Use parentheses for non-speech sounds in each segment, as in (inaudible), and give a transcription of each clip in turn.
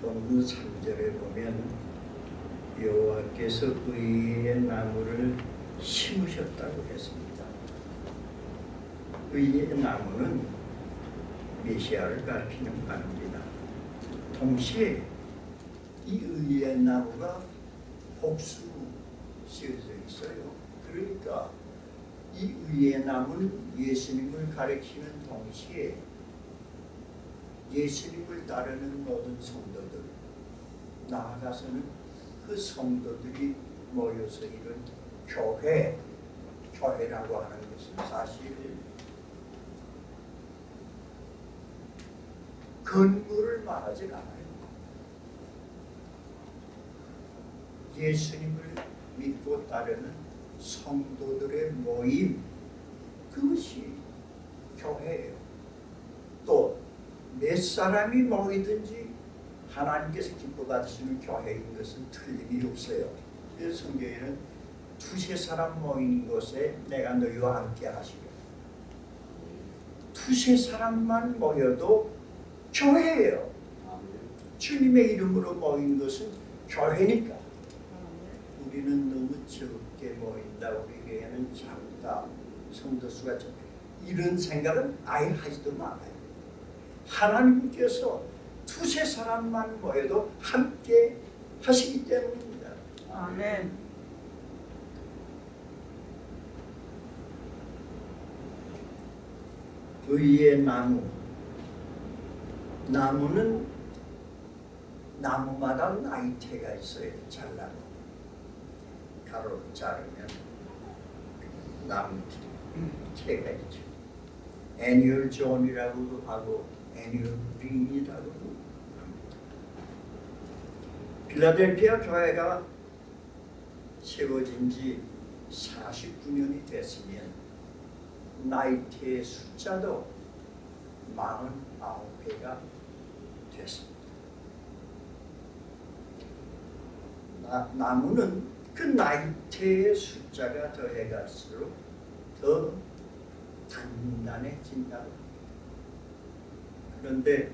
본문 3절에 보면 여호와께서 의의 나무를 심으셨다고 했습니다. 의의 나무는 메시아를 가리키는 말입니다. 동시에 이 의의 나무가 복수로 씌어져 있어요. 그러니까 이 의의 나무는 예수님을 가리키는 동시에 예수님을 따르는 모든 성도들 나아가서는 그 성도들이 모여서 이룬 교회 교회라고 하는 것은 사실 건물을 말하지 않아요. 예수님을 믿고 따르는 성도들의 모임 그것이 교회예요. 또 몇 사람이 모이든지 하나님께서 기뻐 받으시는 교회인 것은 틀림이 없어요. 그래서 성경에는 두세 사람 모이는 곳에 내가 너희와 함께 하시려. 두세 사람만 모여도 교회예요. 주님의 이름으로 모인 것은 교회니까. 우리는 너무 적게 모인다. 우리 교회는 작다. 성도 수가 적다. 이런 생각은 아예 하지도 말아요. 하나님께서 두세 사람만 모여도 함께 하시기 때문입니다. 아멘. 의의 나무 나무는 나무마다 나이테가 있어요. 잘라도 가로로 자르면 나무 테가 있죠. annual zone이라고도 하고 ring이라고도 합니다. 필라델피아 교회가 세워진 지 49년이 됐으면 나이테의 숫자도 49개가 됐습니다. 나, 나무는 그 나이테의 숫자가 더해갈수록 더 단단해진다고. 그런데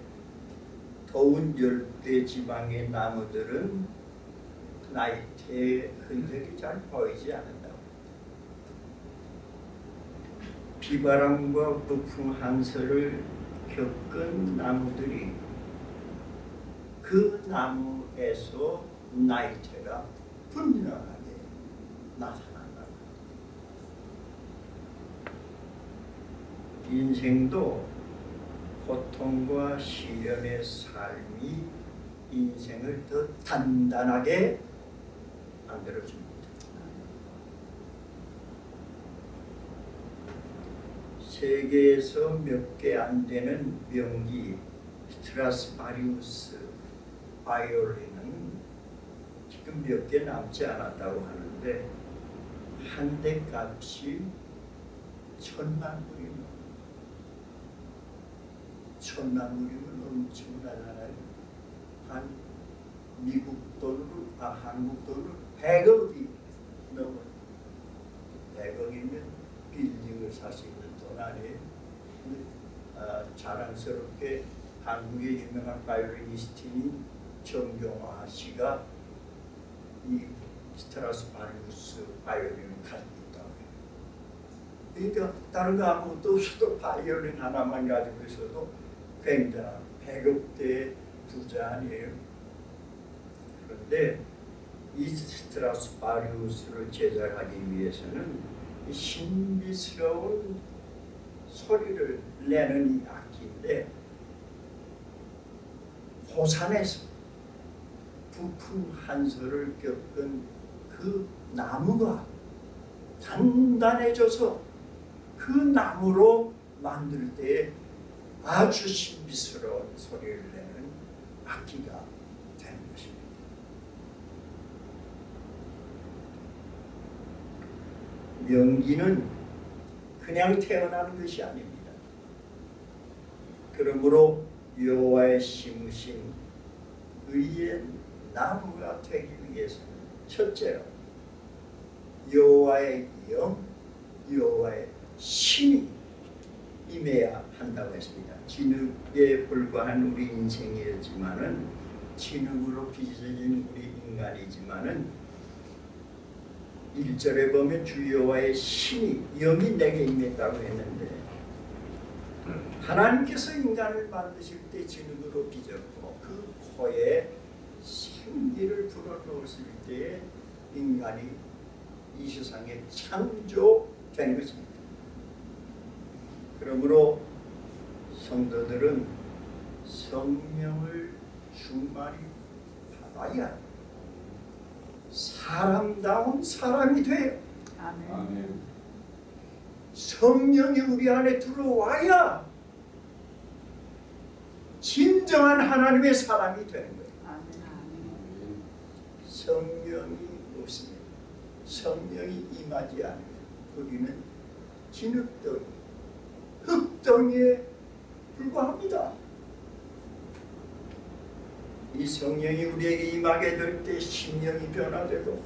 더운 열대 지방의 나무들은 나이테의 흔적이 잘 보이지 않는다고 비바람과 북풍 한설을 겪은 나무들이 그 나무에서 나이테가 분명하게 나타난다. 인생도 고통과 시련의 삶이 인생을 더 단단하게 만들어줍니다. 세계에서 몇 개 안 되는 명기 스트라스파리우스 바이올린은 지금 몇 개 남지 않았다고 하는데 한 대 값이 천만 불 천만 불이면 엄청나잖아요. 한 미국 돈으로 아 한국 돈으로 100억이 넘어 100억이면 빌딩을 살 수 있는 돈 아니에요. 근데 아, 자랑스럽게 한국의 유명한 바이올리니스트인 정경화 씨가 이 스트라디바리우스 바이올린을 가지고 있다고 해요. 그러니까 다른 거 아무것도 없어도 바이올린 하나만 가지고 있어도 굉장한 100억대의 부자 아니에요. 그런데 이 스트라스 바리우스를 제작하기 위해서는 이 신비스러운 소리를 내는 이 악기인데 고산에서 부푼 한설을 겪은 그 나무가 단단해져서 그 나무로 만들 때에 아주 신비스러운 소리를 내는 악기가 되는 것입니다. 명기는 그냥 태어나는 것이 아닙니다. 그러므로 여호와의 심으신 의의 나무가 되기 위해서는 첫째로 여호와의 영, 여호와의 신이 임해야 한다고 했습니다. 진흙에 불과한 우리 인생이었지만은 진흙으로 빚어진 우리 인간이지만은 일절에 보면 주여와의 신이 영이 내게 임했다고 했는데 하나님께서 인간을 만드실 때 진흙으로 빚었고 그 코에 생기를 불어넣었을 때 인간이 이 세상에 창조된 것입니다. 그러므로 성도들은 성령을 충만히 받아야 사람다운 사람이 돼요. 아멘. 아멘. 성령이 우리 안에 들어와야 진정한 하나님의 사람이 되는 거예요. 아멘. 아멘. 성령이 없으면 성령이 임하지 않으면 우리는 진흙덩이, 흙덩이에 불과합니다. 이 성령이 우리에게 임하게 될 때 심령이 변화되고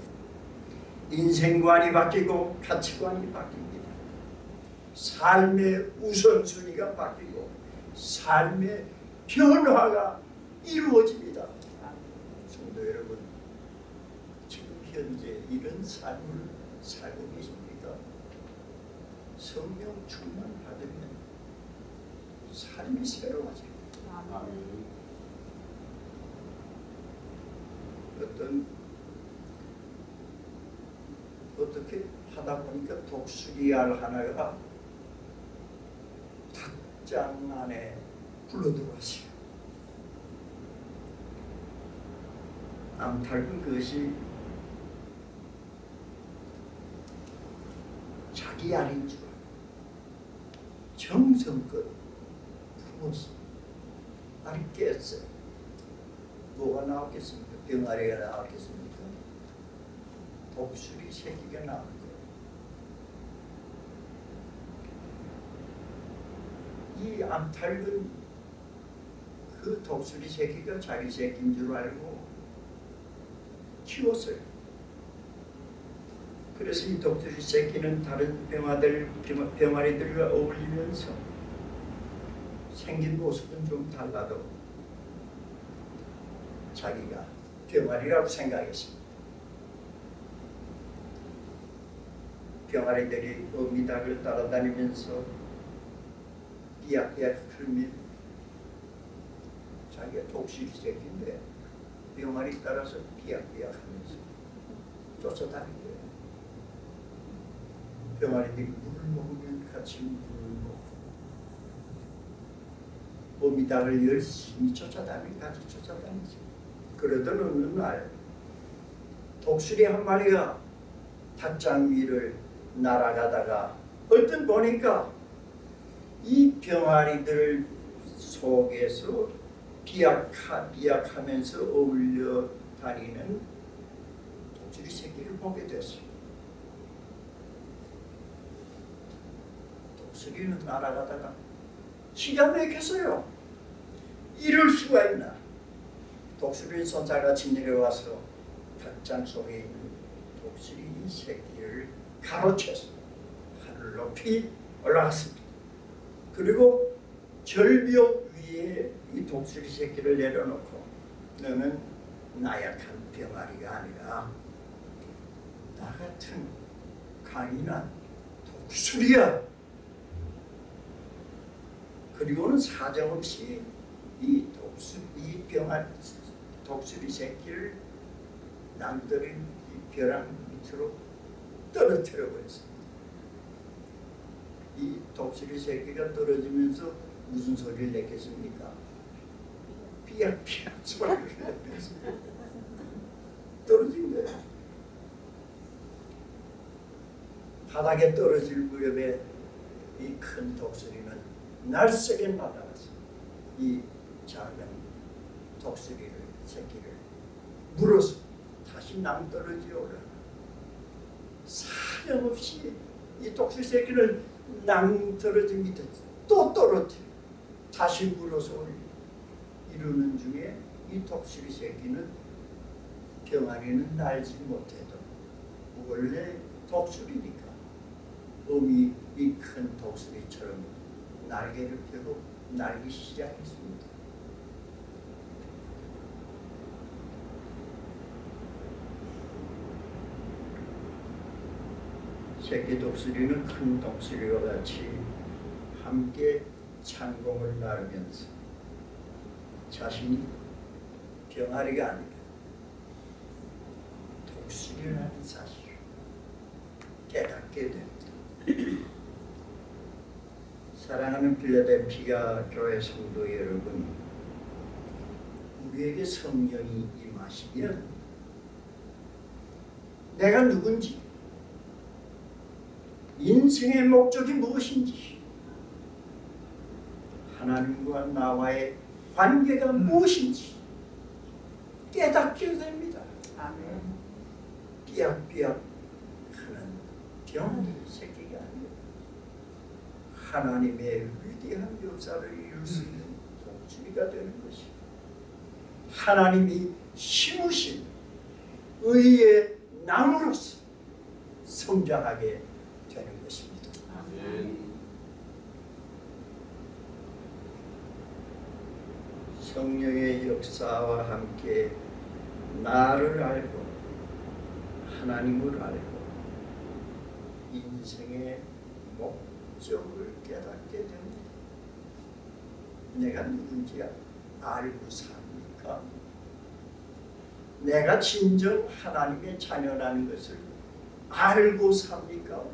인생관이 바뀌고 가치관이 바뀝니다. 삶의 우선순위가 바뀌고 삶의 변화가 이루어집니다. 성도 여러분, 지금 현재 이런 삶을 살고 계십니까? 성령 충만 받으면 삶이 새로워져요. 아멘. 어떤 어떻게 하다 보니까 독수리알 하나가 닭장 안에 굴러들어왔어요. 암탉은 그것이 자기 알인 줄 정성껏 품었어. 알이 깼어요. 뭐가 나왔겠습니까? 병아리가 나왔겠습니까? 독수리 새끼가 나올 거예요. 이 암탉은 그 독수리 새끼가 자기 새끼인 줄 알고 키웠어요. 그래서 이 독수리 새끼는 다른 병아들, 병- 병아리들과 어울리면서 생긴 모습은 좀 달라도 자기가 병아리라고 생각했습니다. 병아리들이 어미닭을 따라다니면서 삐약삐약 흘민 자기가 독수리 새끼인데 병아리 따라서 삐약삐약 하면서 거예요. 병아리들이 물을 먹으면 같이 물을 먹고 어미닭을 열심히 쫓아다니 같이 쫓아다니죠. 그러던 어느 날 독수리 한 마리가 닭장 위를 날아가다가 얼른 보니까 이 병아리들 속에서 비약하, 비약하면서 어울려 다니는 독수리 새끼를 보게 됐어요. 독수리는 날아가다가 기가 막혔어요. 이럴 수가 있나? 독수리 손살같이 내려와서 닭장 속에 있는 독수리 새끼를 가로채서 하늘 높이 올라갔습니다. 그리고 절벽 위에 이 독수리 새끼를 내려놓고 너는 나약한 병아리가 아니라 나 같은 강인한 독수리야. 그리고는 사정없이 이 독수리 이 병아 독수리 새끼를 남들인 이 벼랑 밑으로 떨어뜨려 버렸습니다. 이 독수리 새끼가 떨어지면서 무슨 소리를 냈겠습니까? 삐약삐약 소리를 냈습니다. 떨어진 거예요. 바닥에 떨어질 무렵에 이 큰 독수리는 날쌔게 날아갔어요. 이 작은 독수리를 새끼를 물어서 다시 낭떠러지에 올라 사정없이 이 독수리 새끼를 낭떠러지 밑에 또 떨어뜨려 다시 물어서 올려 이러는 중에 이 독수리 새끼는 병아리는 날지 못해도 원래 독수리니까 어미 이큰 독수리처럼 날개를 펴고 날기 시작했습니다. 새끼 독수리는 큰 독수리와 같이 함께 창공을 나르면서 자신이 병아리가 아니라 독수리라는 사실을 깨닫게 됩니다. 사랑하는 필라델피아 교회 성도 여러분, 우리에게 성령이 임하시면 내가 누군지, 인생의 목적이 무엇인지, 하나님과 나와의 관계가 무엇인지 깨닫게 됩니다. 아멘. 삐약삐약 하는 병아리 새끼가 아니에요. 하나님의 위대한 역사를 이룰 수 있는 독주리가 되는 것이 하나님이 심으신 의의 나무로서 성장하게 되는 것입니다. 아멘. 성령의 역사와 함께 나를 알고 하나님을 알고 인생의 목적을 깨닫게 됩니다. 내가 누군지 알고 삽니까? 내가 진정 하나님의 자녀라는 것을 알고 삽니까?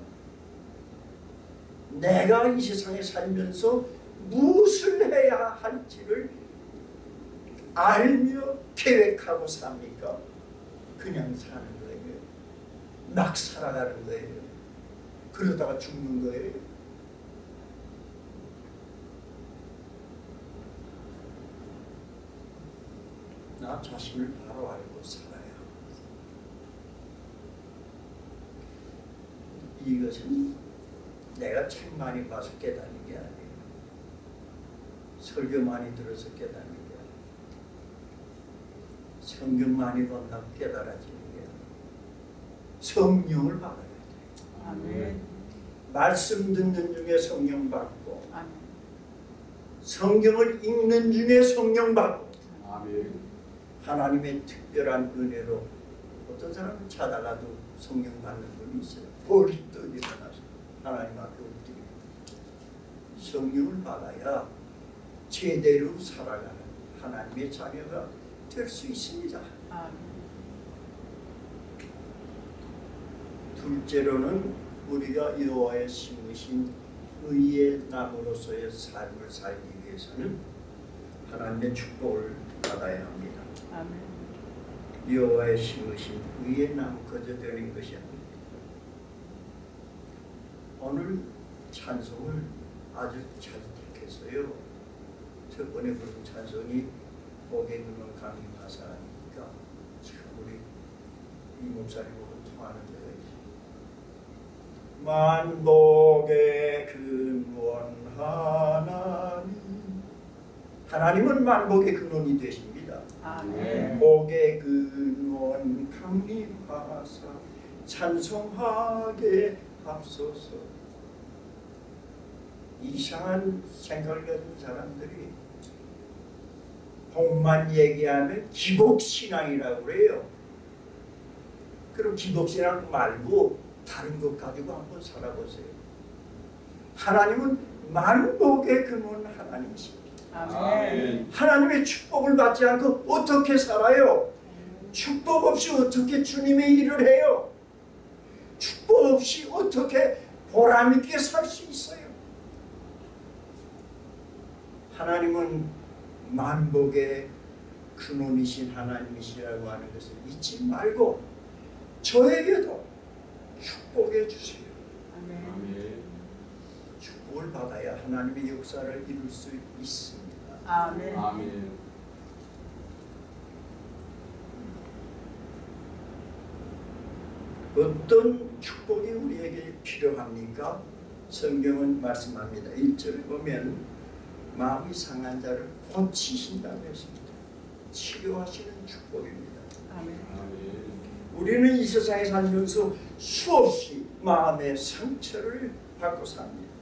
내가 이 세상에 살면서 무엇을 해야 할지를 알며 계획하고 삽니까? 그냥 사는 거예요. 막 살아가는 거예요. 그러다가 죽는 거예요. 나 자신을 바로 알고 살아야 합니다. 이것은 내가 책 많이 봐서 깨닫는 게 아니에요. 설교 많이 들어서 깨닫는 게 아니에요. 성경 많이 본다고 깨달아지는 게 아니에요. 성령을 받아야 돼요. 아멘. 말씀 듣는 중에 성령 받고 아멘. 성경을 읽는 중에 성령 받고 아멘. 하나님의 특별한 은혜로 어떤 사람은 자다가도 성령 받는 분이 있어요. 벌떡 일어나서 하나님 앞에 엎드리고 성령을 받아야 제대로 살아가는 하나님의 자녀가 될 수 있습니다. 아멘. 둘째로는 우리가 여호와의 심으신 의의 나무로서의 삶을 살기 위해서는 하나님의 축복을 받아야 합니다. 여호와의 심으신 의의 나무 거저 되는 것이 아닙니다. 오늘 찬송을 아주 잘 택했어요. 첫 번에 부른 찬송이 복의 눈은 강림 하사니까 참 우리 이 목사님하고 통하는 데가 있어요. 만복의 근원 하나님 하나님은 만복의 근원이 되십니다. 아멘. 복의 근원 강림하사 찬송하게 하소서 이상한 생각을 가진 사람들이 복만 얘기하면 기복신앙이라고 그래요. 그럼 기복신앙 말고 다른 것 가지고 한번 살아보세요. 하나님은 만복의 근원 하나님이십니다 아멘. 하나님의 축복을 받지 않고 어떻게 살아요? 축복 없이 어떻게 주님의 일을 해요? 축복 없이 어떻게 보람 있게 살 수 있어요? 하나님은 만복의 근원이신 하나님이시라고 하는 것을 잊지 말고 저에게도 축복해 주세요. 아멘. 아멘. 축복을 받아야 하나님의 역사를 이룰 수 있습니다. 아멘. 아멘. 어떤 축복이 우리에게 필요합니까? 성경은 말씀합니다. 1절에 보면 마음이 상한 자를 고치신다고 했습니다. 치료하시는 축복입니다. 아멘. 아멘. 우리는 이 세상에 살면서 수없이 마음의 상처를 받고 삽니다.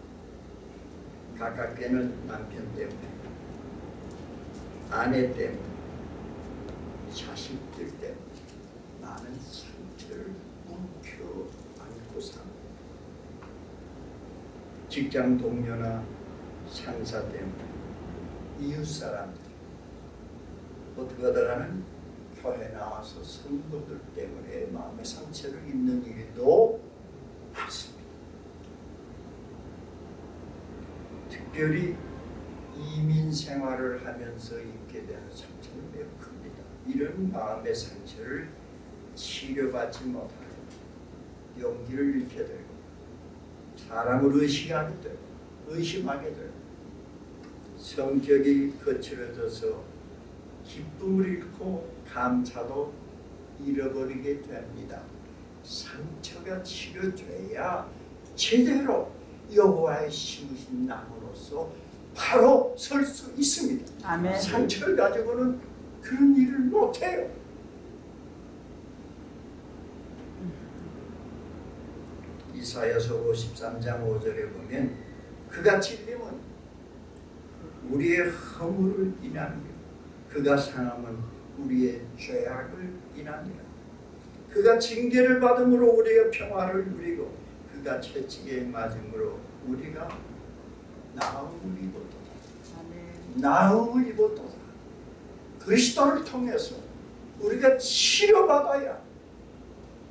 가깝게는 남편 때문에, 아내 때문에, 자식들 때문에 많은 상처를 묵혀 안고 삽니다. 직장 동료나 상사 때문에 이웃 사람들 어떻게 하다가는 교회 나와서 성도들 때문에 마음의 상처를 입는 일도 많습니다. 특별히 이민 생활을 하면서 입게 되는 상처는 매우 큽니다. 이런 마음의 상처를 치료받지 못하고 용기를 잃게 되고 사람을 의식하게 되고 의심하게 되고 성격이 거칠어져서 기쁨을 잃고 감사도 잃어버리게 됩니다. 상처가 치료돼야 제대로 여호와의 심으신 나무로서 바로 설 수 있습니다. 아멘. 상처를 가지고는 그런 일을 못해요. 이사야서 53장 5절에 보면 그가 찔림은 우리의 허물을 인하며 그가 상함은 우리의 죄악을 인하니라 그가 징계를 받음으로 우리가 평화를 누리고 그가 채찍에 맞음으로 우리가 나음을 입었도다. 나음을 입었도다 그리스도를 통해서 우리가 치료받아야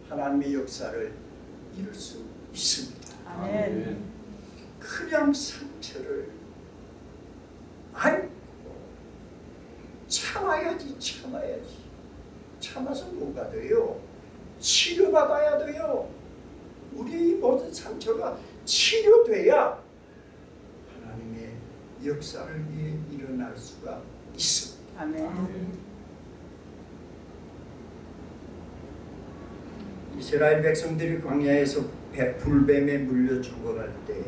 하나님의 역사를 이룰 수 있습니다 아멘. 그냥 상처를 안고 참아야지 참아야지 참아서 뭐가 돼요? 치료받아야 돼요 우리 이 모든 상처가 치료돼야 역사를 위해 일어날 수가 있습니다 아멘. 이스라엘 백성들이 광야에서 배- 불뱀에 물려 죽어갈 때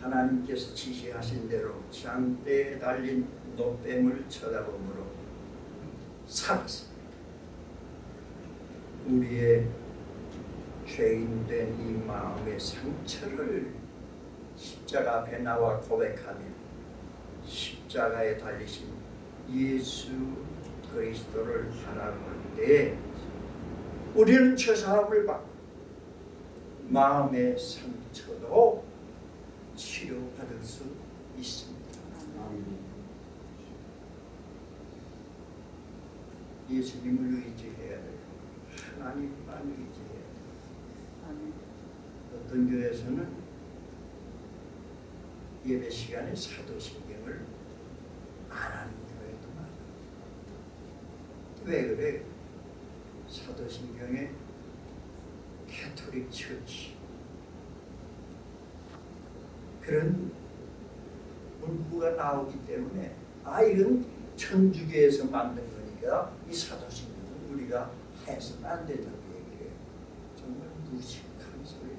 하나님께서 지시하신 대로 장대에 달린 노뱀을 쳐다보므로 살았습니다. 우리의 죄인된 이 마음의 상처를 십자가 앞에 나와 고백하며 십자가에 달리신 예수 그리스도를 바라볼 때 우리는 죄사함을 받고 마음의 상처도 치료받을 수 있습니다. 예수님을 의지해야 돼요. 하나님만 의지해야 돼요. 어떤 교회에서는 예배 시간에 사도신경을 안 하는 교회도 많아요. 왜 그래요? 사도신경에 Catholic church 그런 문구가 나오기 때문에 아 이건 천주교에서 만든 거니까 이 사도신경은 우리가 해서는 안 된다고 얘기해요. 정말 무식한 소리예요.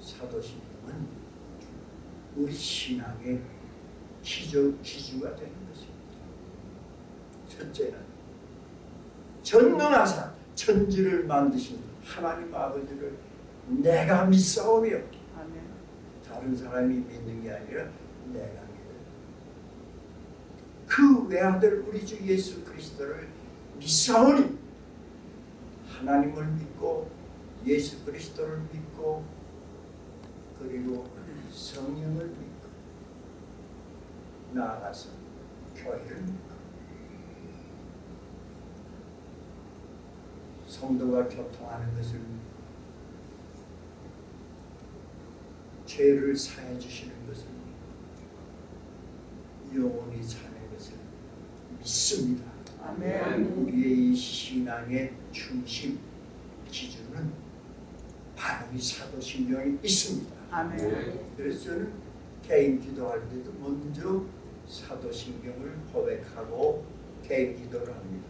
사도신경은 우리 신앙의 기조, 기주가 되는 것입니다. 첫째는 전능하사 천지를 만드신 하나님 아버지를 내가 믿사오며. 다른 사람이 믿는 게 아니라 내가. 그 외아들 우리 주 예수 그리스도를 믿사오니 하나님을 믿고 예수 그리스도를 믿고 그리고 성령을 믿고 나아가서 교회를 믿고 성도가 교통하는 것을 믿고 죄를 사해 주시는 것을 믿고 영원히 사는 것을 믿습니다. 아멘. 우리의 이 신앙의 중심 기준은 바로 이 사도신경에 있습니다. 아멘. 그래서 저는 개인 기도할 때도 먼저 사도신경을 고백하고 개인 기도를 합니다.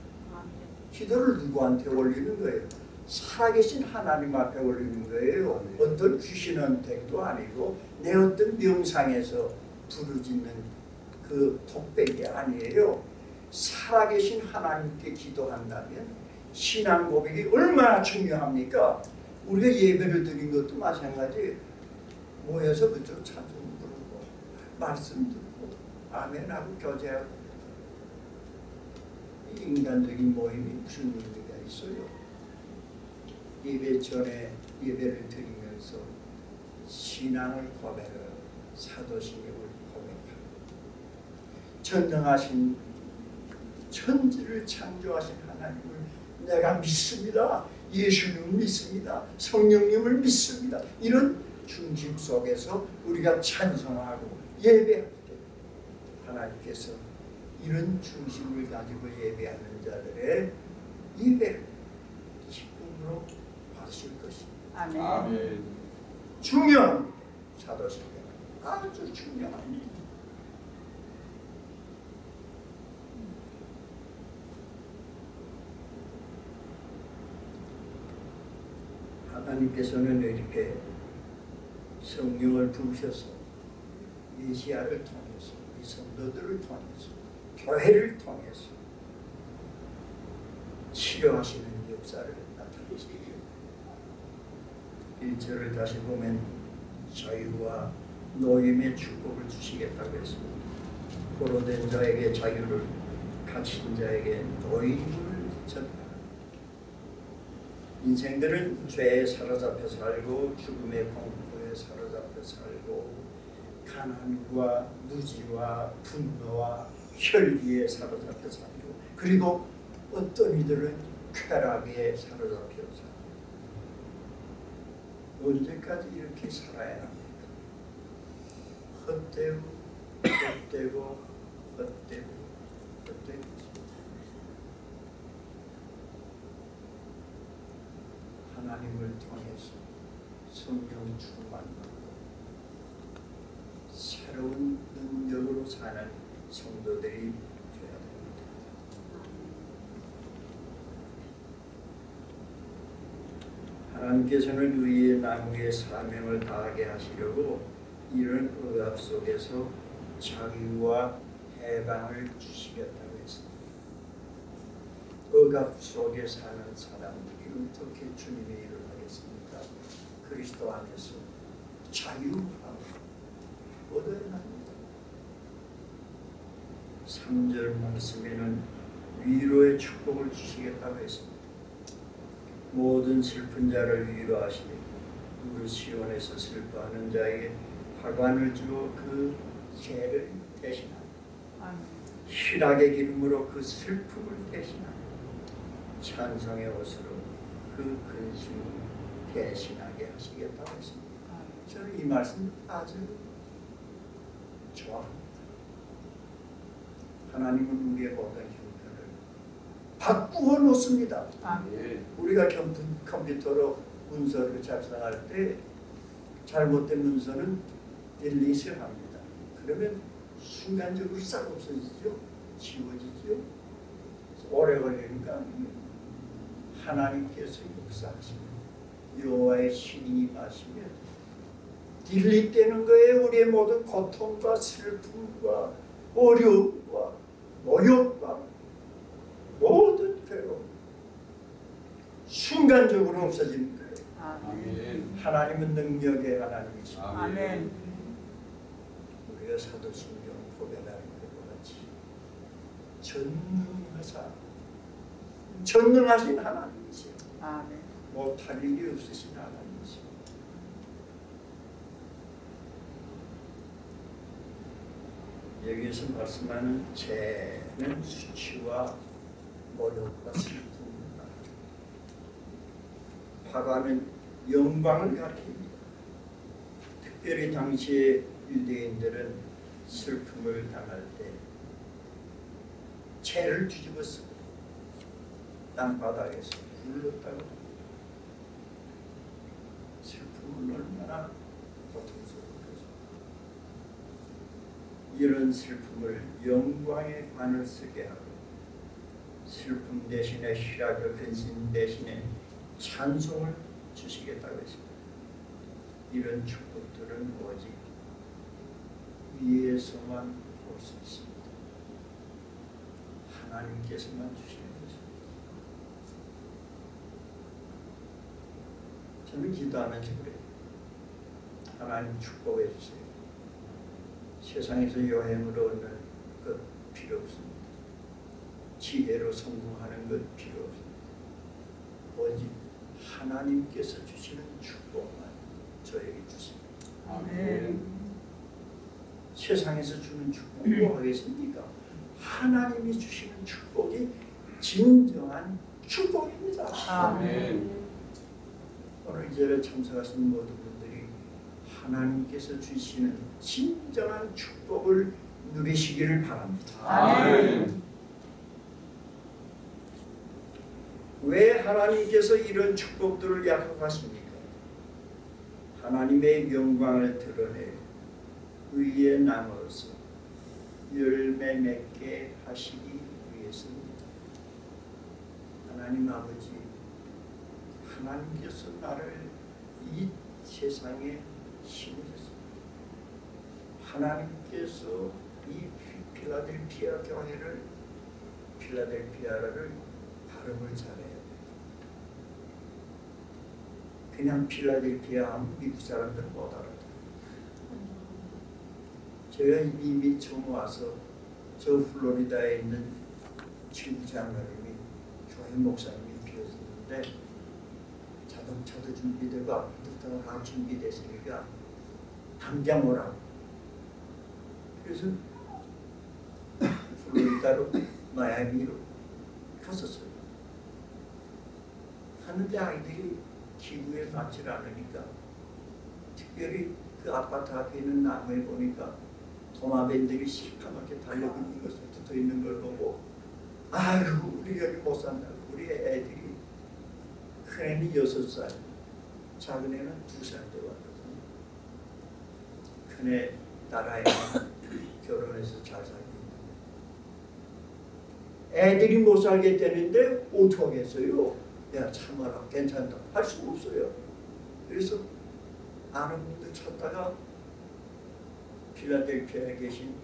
기도를 누구한테 올리는 거예요? 살아계신 하나님 앞에 올리는 거예요. 어떤 귀신한테도 아니고 내 어떤 명상에서 부르짖는 그 독백이 아니에요. 살아계신 하나님께 기도한다면 신앙 고백이 얼마나 중요합니까? 우리가 예배를 드린 것도 마찬가지 모여서 그쪽 찬송 부르고 말씀 듣고 아멘하고 교제하고 이 인간적인 모임이 무슨 의미가 있어요? 예배 전에 예배를 드리면서 신앙을 고백하고 사도신경을 고백하고 전능하신 천지를 창조하신 하나님을 내가 믿습니다. 예수님을 믿습니다. 성령님을 믿습니다. 이런 중심 속에서 우리가 찬송하고 예배할 때 하나님께서 이런 중심을 가지고 예배하는 자들의 예배를 기쁨으로 받으실 것입니다. 아멘. 아멘. 중요합니다. 사도신경 아주 중요합니다. 하나님께서는 이렇게 성령을 부으셔서 메시아를 통해서 이 성도들을 통해서 교회를 통해서 치료하시는 역사를 나타내십니다. 1절을 다시 보면 자유와 노임의 축복을 주시겠다고 했습니다. 포로된 자에게 자유를 갇힌 자에게 노임을 전하라. 인생들은 죄에 사로잡혀 살고 죽음의 사로잡혀 살고 가난과 무지와 분노와 혈기에 사로잡혀 살고 그리고 어떤 이들은 쾌락에 사로잡혀 살고 언제까지 이렇게 살아야 합니까? 헛되고 헛되고 헛되고 헛되고 하나님을 통해서 성령 충만받고 새로운 능력으로 사는 성도들이 되어야 됩니다. 하나님께서는 의의 나무의 사명을 다하게 하시려고 이런 의압 속에서 자유와 해방을 주시겠다고 했습니다. 억압 속에 사는 사람들이 어떻게 주님의 일을 하겠습니까? 그리스도 안에서 자유하고 얻어야 합니다. 3절 말씀에는 위로의 축복을 주시겠다고 했습니다. 모든 슬픈 자를 위로하시며 우리 시온에서 슬퍼하는 자에게 화관을 주어 그 죄를 대신하며 아멘. 희락의 기름으로 그 슬픔을 대신하며 찬송의 옷으로 그 근심을 대신하게 하시겠다고 했습니다. 저는 이 말씀 아주 좋아합니다. 하나님은 우리의 모든 형편을 바꾸어 놓습니다. 아멘. 우리가 컴퓨, 컴퓨터로 문서를 작성할 때 잘못된 문서는 딜리트를 합니다. 그러면 순간적으로 싹 없어지죠. 지워지죠. 오래 걸리니까 하나님께서 역사하시면 여호와의 신이 임하시면 딜리트되는 거예요. 우리의 모든 고통과 슬픔과 어려움과 모욕과 모든 괴로움 순간적으로 없어지는 거예요. 아멘. 하나님은 능력의 하나님이시고 아멘. 우리가 사도신경 고백하는 것과 같이 전능하사 전능하신 하나님이세요. 아멘. 못할 일이 없으신 하나님이세요. 여기에서 말씀하는 죄는 수치와 모욕과 슬픔입니다. 화가는 영광을 가리킵니다. 특별히 당시의 유대인들은 슬픔을 당할 때 채를 뒤집었어 땅바닥에서 굴렀다고 슬픔은 얼마나 고통스러운지 이런 슬픔을 영광의 관을 쓰게 하고 슬픔 대신에 희락의 근심 대신에 찬송을 주시겠다고 했습니다. 이런 축복들은 오직 위에서만 볼 수 있습니다. 하나님께서만 주시는 것입니다. 저는 기도하면서 그래요. 하나님 축복해 주세요. 세상에서 여행으로 얻는 것 필요 없습니다. 지혜로 성공하는 것 필요 없습니다. 오직 하나님께서 주시는 축복만 저에게 주세요. 아멘. 세상에서 주는 축복 뭐 하겠습니까? 하나님이 주시는 축복이 진정한 축복입니다. 아멘. 오늘 이 자리에 참석하신 모든 분들이 하나님께서 주시는 진정한 축복을 누리시기를 바랍니다. 아멘. 왜 하나님께서 이런 축복들을 약속하십니까? 하나님의 영광을 드러내 의에 나눠서 열매 맺게 하시기 위해서입니다. 하나님 아버지, 하나님께서 나를 이 세상에 심으셨습니다. 하나님께서 이 필라델피아 교회를 필라델피아를 발음을 잘해야 돼. 그냥 필라델피아 하면 미국 사람들은 못 알아들어. 제가 이미 처음 와서 저 플로리다에 있는 친구 장로님이 교회 목사님이 비었었는데 자동차도 준비되고 앞부터 다 준비됐으니까 당장 오라고. 그래서 플로리다로 마야미로 갔었어요. 갔는데 아이들이 기부에 맞질 않으니까 특별히 그 아파트 앞에 있는 나무에 보니까 도마뱀들이 시커멓게 달려고 있는 것을 붙어 있는 걸 보고 아이고 우리 여기 못 산다. 우리 애들이 큰 애는 여섯 살, 작은 애는 두 살 때. 큰애 딸아이는 (coughs) 결혼해서 잘 살고 있는데 애들이 못 살게 되는데 어떡하겠어요? 야 참아라 괜찮다 할 수가 없어요. 그래서 아는 분들 찾다가 필라델피아에 계신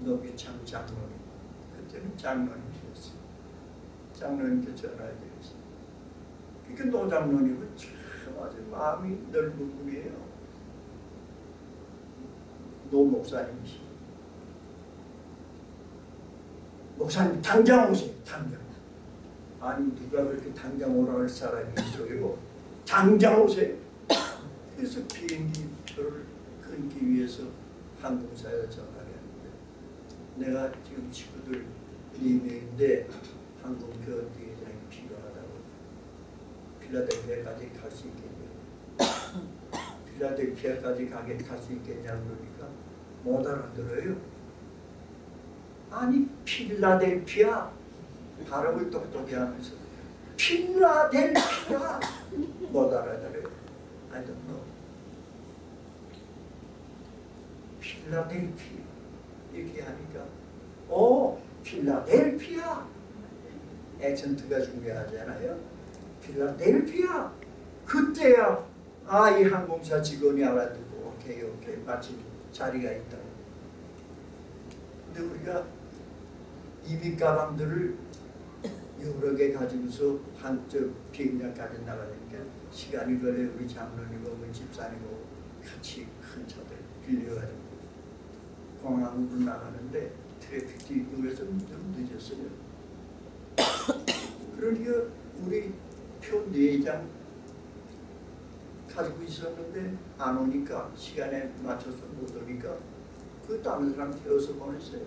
노기창 장로님 그때는 장로님이었어요. 장로님께 전화를 드렸어요. 그러니까 노 장로님은 참 아주 마음이 넓은 분이에요. 노 목사님이시. 목사님 당장 오세요. 당장. 아니 누가 그렇게 당장 오라 할 사람이 있어요. 당장 오세요. 그래서 비행기 표를 끊기 위해서 항공사에 전화를 했는데 내가 지금 친구들 4명인데 항공표 대장이 필요하다고 필라델피아까지 갈 수 있겠냐 필라델피아까지 가게 갈 수 있겠냐 그러니까? 못 알아들어요. 아니 필라델피아. 발음을 똑똑히 하면서. 필라델피아. 못 알아들어요. I don't 필라델피아. 이렇게 하니까. 오 필라델피아. 액센트가 중요하잖아요. 필라델피아. 그때야 아 이 항공사 직원이 알아듣고 오케이 오케이 마침 자리가 있다 근데 우리가 이민 가방들을 여러 개 가지고서 한쪽 비행장까지 나가니까 시간이 걸려 우리 장로님하고 우리 집사님하고 같이 큰 차들 빌려가지고 공항으로 나가는데 트래픽도 그래서 좀 늦었어요. (coughs) 그러니까 우리 표 4장 가지고 있었는데 안 오니까 시간에 맞춰서 못 오니까 그 다른 사람 태워서 보냈어요.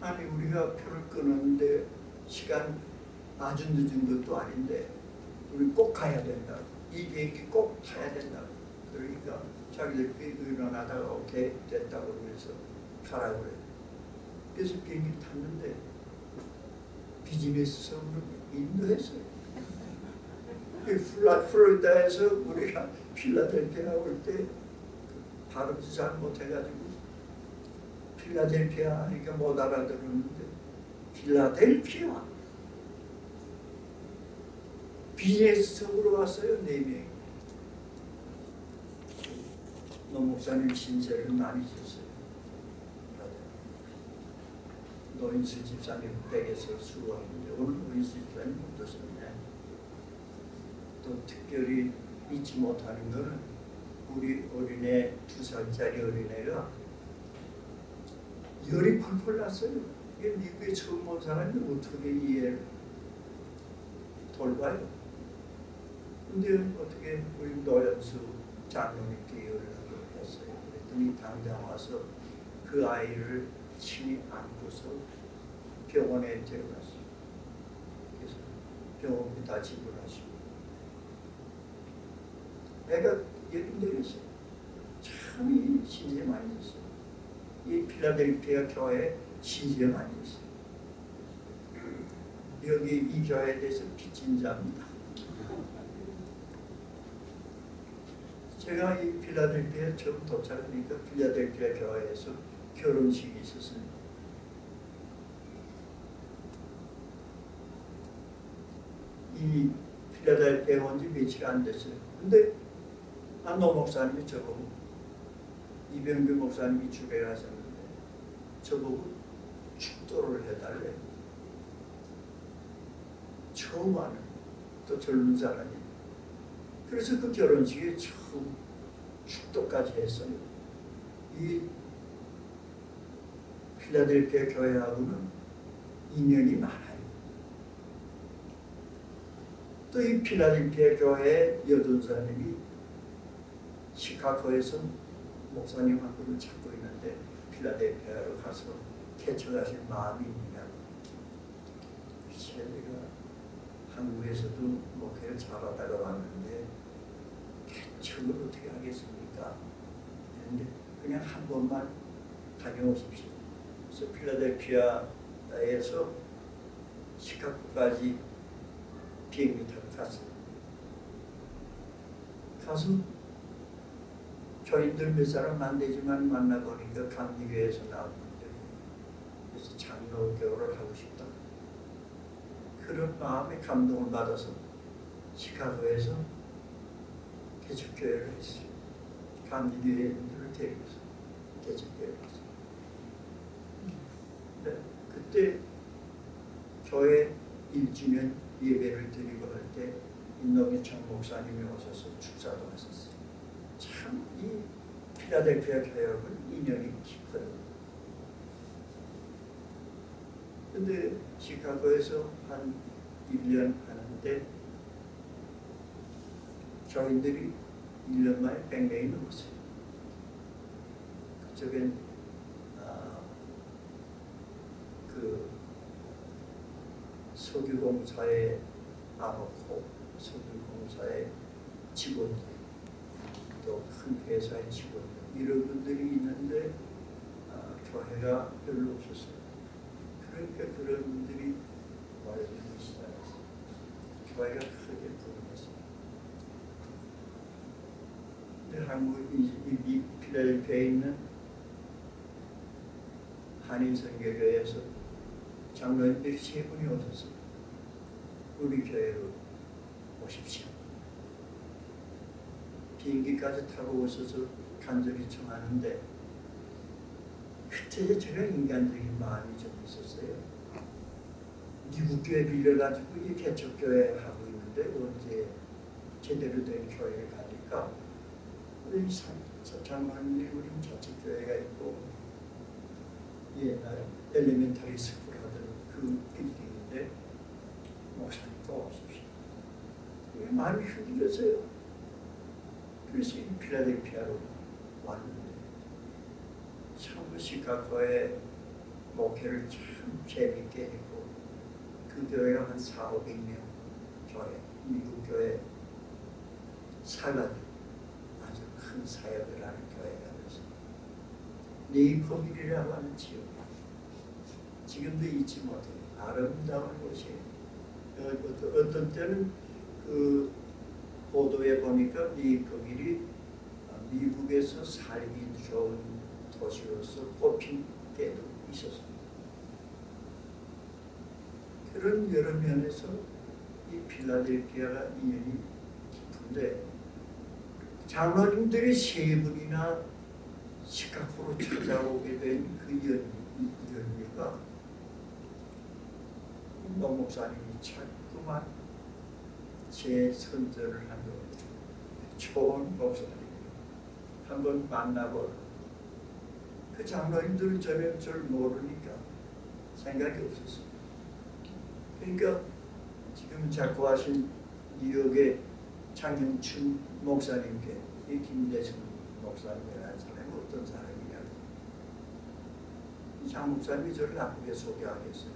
아니 우리가 표를 끊었는데 시간 아주 늦은 것도 아닌데 우리 꼭 가야 된다. 이 비행기 꼭 타야 된다. 그러니까 자기들끼리 의논하다가 오케이 됐다고 그래서 가라고 그래. 그래서 비행기 탔는데 비즈니스석으로 인도했어요. 그 플로리다에서 우리가 필라델피아 올 때 발음도 잘 못해가지고 필라델피아 하니까 못 알아들었는데 필라델피아. 비즈니스석으로 왔어요 네 명이. 노 목사님 신세를 많이 졌어요. 노인수 집사님 댁에서 수고하는데 오늘 노인수 집사님 어떠셨냐 또 특별히 잊지 못하는 것은 우리 어린애 두 살짜리 어린애가 열이 펄펄 났어요. 이게 미국에 처음 온 사람이 어떻게 이해를? 돌봐요. 근데 어떻게 우리 노현수 장로님께 연락을 했어요. 그랬더니 당장 와서 그 아이를 친히 안고서 병원에 데려갔어요. 그래서 병원비 다 지불하시고 애가 예금 되겠어요. 참이 신세 많이 있어요. 이 필라델피아 교회 신세 많이 있어요. 여기 이 교회에 대해서 빚진 자입니다. 제가 이 필라델피아에 처음 도착하니까 필라델피아 교회에서 결혼식이 있었습니다. 이 필라델피아에 온지 며칠 안 됐어요. 근데 안노 목사님이 저보고 이병규 목사님이 주례를 하셨는데 저보고 축도를 해달래. 처음 하는 또 젊은 사람이. 그래서 그 결혼식에 처음 축도까지 했어요. 이 필라델피아 교회하고는 인연이 많아요. 또 이 필라델피아 교회 여전사님이 시카고에서 목사님하고는 찾고 있는데 필라델피아로 가서 개척하실 마음이 있느냐고. 글쎄 내가 한국에서도 목회를 잘하다가 왔는데 개척을 어떻게 하겠습니까? 그런데 그냥 한 번만 다녀오십시오. 그래서 필라델피아에서 시카고까지 비행기 타고 갔어요. 가서 교인들 몇 사람 안 되지만 만나보니까 감리교회에서 나온 분들 그래서 장로교를 하고 싶다. 그런 마음에 감동을 받아서 시카고에서 개척교회를 했어요. 감리교회인들을 데리고서 개척교회를 했어요. 네, 그때 교회 1주년 예배를 드리고 할 때 인노기청 목사님이 오셔서 축사도 하셨어요. 참 이 필라델피아 교회하고는 인연이 깊어요. 근데 시카고에서 한 1년 하는데 교인들이 1년 만에 100명이 넘었어요. 그쪽엔 아, 그 석유공사의 아버코, 석유공사의 직원들, 또큰 회사의 직원들 이런 분들이 있는데 아, 교회가 별로 없었어요. 그러니까 그런 분들이 모여들기 시작했어요. 교회가 크게. 근데 한국 이, 이 필라델피아에 있는 한인 선교교회에서 장로님들이 세 분이 오셔서 우리 교회로 오십시오. 비행기까지 타고 오셔서 간절히 청하는데 그때 제가 인간적인 마음이 좀 있었어요. 미국 교회 빌려가지고 이 개척교회 하고 있는데 언제 제대로 된 교회를 가니까 우리 장로님 우리 자체교회가 있고 옛날 elementary school 하던 그 빌딩인데 목사님 또 오십시오. 마음이 흔들렸어요. 그래서 이 필라델피아로 왔는데 참 시카고의 목회를 참 재밌게 했고 그 교회가 한 4, 500명 교회, 미국 교회 사가지고 아주 큰 사역을 하는 교회가 됐어요. 네이퍼빌이라고 하는 지역 지금도 잊지 못해요. 아름다운 곳이에요. 어, 어떤, 어떤 때는 그 보도에 보니까 네이퍼빌이 미국에서 살기 좋은 도시로서 꼽힌 때도 있었습니다. 그런 여러 면에서 이 필라델피아가 인연이 깊은데 장로님들이 세 분이나 시카고로 찾아오게 된 그 연유가 노 목사님이 자꾸만 제 선전을 한 겁니다. 좋은 목사님 한번 만나보라. 그 장로님들은 저는 절 모르니까 생각이 없었어요. 그러니까 지금 작고하신 뉴욕의 장영춘 목사님께 이 김대성 목사님이라는 사람이 어떤 사람이냐 장 목사님이 저를 나쁘게 소개하겠어요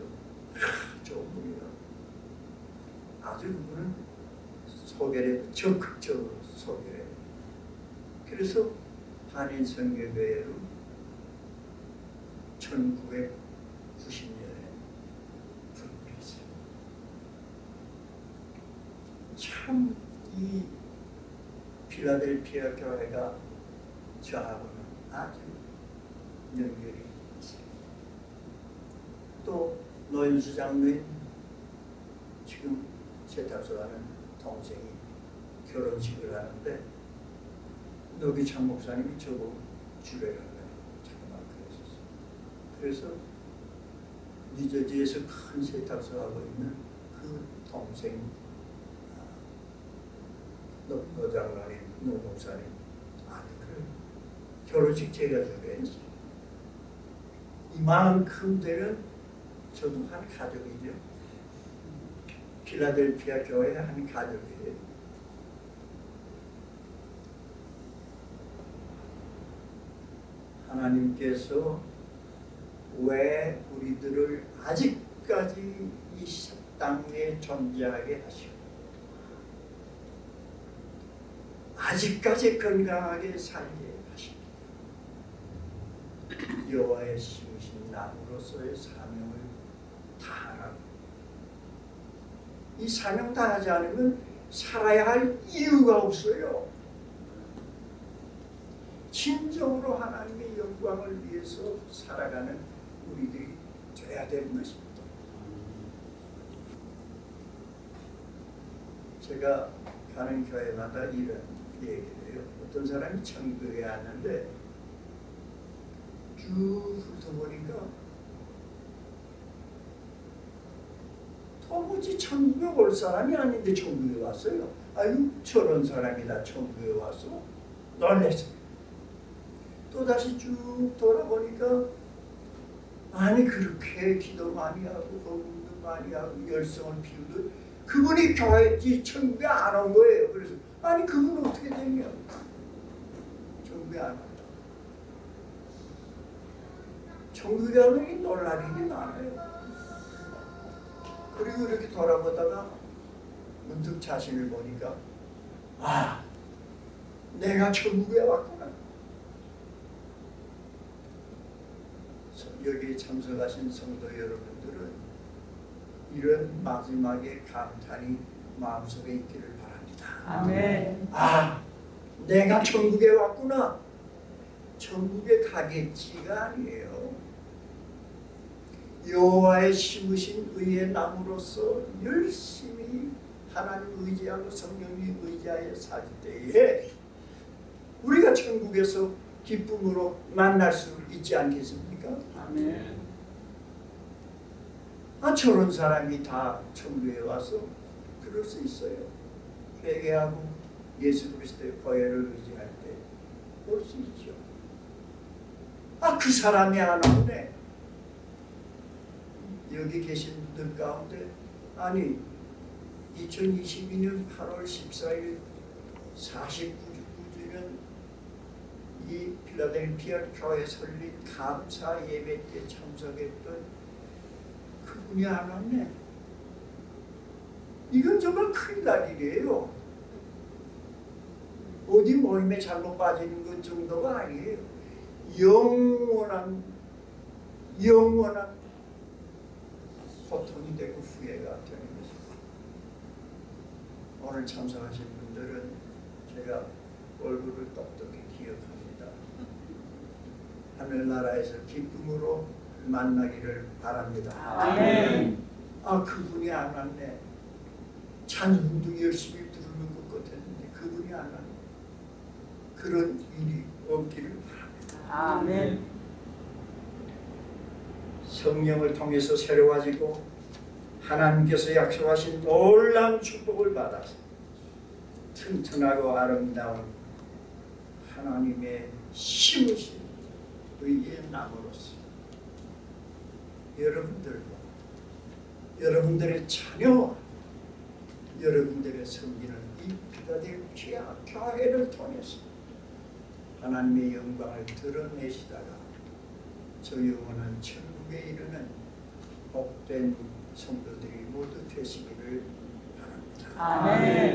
아, (laughs) 좋은 분이라 아주 그분은 소개를 적극적으로 소개를 해요 그래서 한인성교회로 1990년에 불교했어요 참이 필라델피아 교회가 저하고는 아주 연결이 있어요. 또 노현수 장로인 지금 세탁소 하는 동생이 결혼식을 하는데 노기창 목사님이 저보고 주례를 잠깐만 그랬었어요. 그래서 뉴저지에서 큰 세탁소 하고 있는 그 동생 노, 노 장로님, 노 목사님 아들을 결혼식 제가 주례했어요. 이만큼 되는 저도 한 가족이죠. 필라델피아 교회 한 가족이에요. 하나님께서 왜 우리들을 아직까지 이 땅에 존재하게 하시고 아직까지 건강하게 살게 하십니다. 여호와의 심으신 나무로서의 사명을 다하라고. 이 사명 다하지 않으면 살아야 할 이유가 없어요. 진정으로 하나님의 영광을 위해서 살아가는 우리들이 돼야 되는 것입니다. 제가 가는 교회마다 이런 얘기를 해요. 어떤 사람이 천국에 왔는데 쭉 훑어보니까 도무지 천국에 올 사람이 아닌데 천국에 왔어요. 아유 저런 사람이다 천국에 왔어. 놀랬어요. 또다시 쭉 돌아보니까 아니 그렇게 기도 많이 하고 공부도 많이 하고 열성을 피우듯 그분이 교회 이 천국에 안 온 거예요. 그래서 아니 그분 어떻게 되냐? 천국에 안 온다. 천국에 가면 놀랄 일이 많아요. 그리고 이렇게 돌아보다가 문득 자신을 보니까 아 내가 천국에 왔구나. 여기 참석하신 성도 여러분들은 이런 마지막에 감탄이 마음속에 있기를 바랍니다. 아멘. 아, 내가 천국에 왔구나. 천국에 가겠지가 아니에요. 여호와의 심으신 의의 나무로서 열심히 하나님 의지하고 성령님 의지하여 살 때에 우리가 천국에서 기쁨으로 만날 수 있지 않겠습니까? 아멘. 아 저런 사람이 다 천국에 와서 그럴 수 있어요. 회개하고 예수 그리스도의 보혈을 의지할 때볼수 있죠. 아 그 사람이 안 오네. 여기 계신 분들 가운데 아니 2022년 8월 14일 49주년 이 필라델피아 교회 설립 감사 예배 때 참석했던 그분이 안 왔네. 이건 정말 큰일 날 일이에요. 어디 모임에 잘못 빠지는 것 정도가 아니에요. 영원한 영원한 고통이 되고 후회가 되는 것입니다. 오늘 참석하신 분들은 제가 얼굴을 똑똑히 기억합니다. 하늘나라에서 기쁨으로 만나기를 바랍니다. 아멘. 아 그분이 안 왔네. 찬송도 열심히 부르는 것 같았는데 그분이 안 왔네. 그런 일이 없기를 바랍니다. 아멘. 성령을 통해서 새로워지고 하나님께서 약속하신 놀라운 축복을 받아서 튼튼하고 아름다운 하나님의 심으신 의의 나무로서 여러분들과 여러분들의 자녀와 여러분들의 섬기는 이 필라델피아 교회를 통해서 하나님의 영광을 드러내시다가 저 영원한 천국에 이르는 복된 성도들이 모두 되시기를 바랍니다. 아멘.